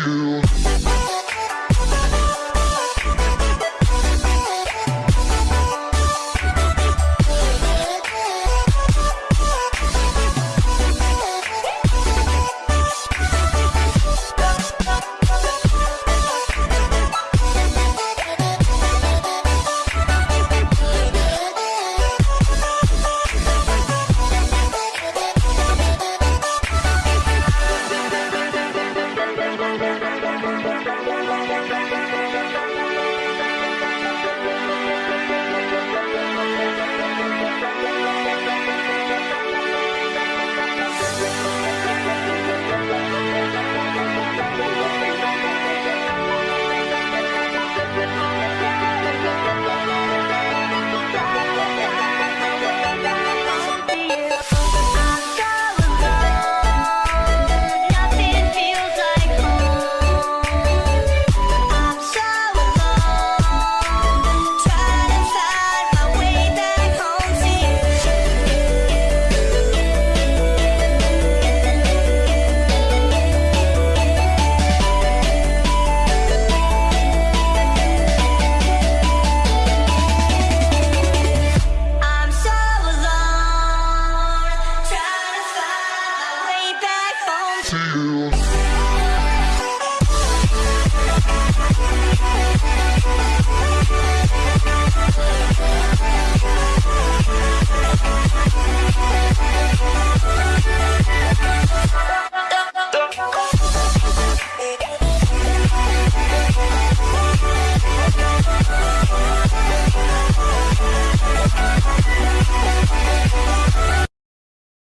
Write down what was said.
you.